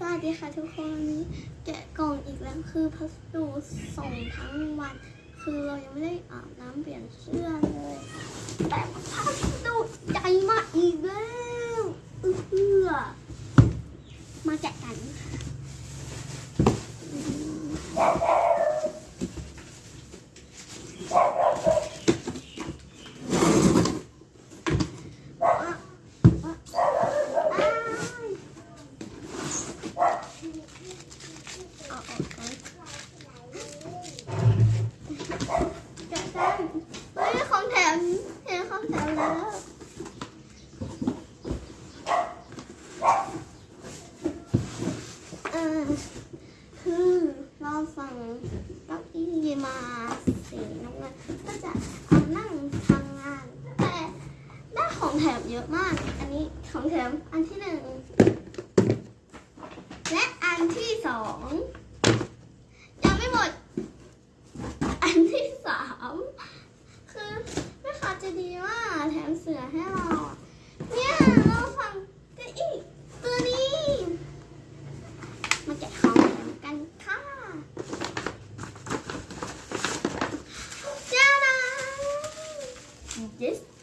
สวัสดีค่ะทุกคนวันนี้แกะกล่องอีกแล้วคือพัสดุส่งทั้งวัน คือเรายังไม่ได้อาบน้ำเปลี่ยนเสื้อเลย แต่พัสดุใหญ่มากอีกแล้วเอื้อมาแกะกันอะอะอ้ายเอาออกก่อน แกะกันเฮ้ของแถมเห็นของแถมแล้วเออคือเราสั่งเก้าอี้มาสีน้ำเงินก็จะเอานั่งทำงานแต่ได้ของแถมเยอะมาก อันนี้ของแถมอันที่หนึ่ง จะดีมากแถมเสือให้เราเนี่ยเราฟังเก้อี้ตัวนี้ มาแกะของกันค่ะจ้าดา yes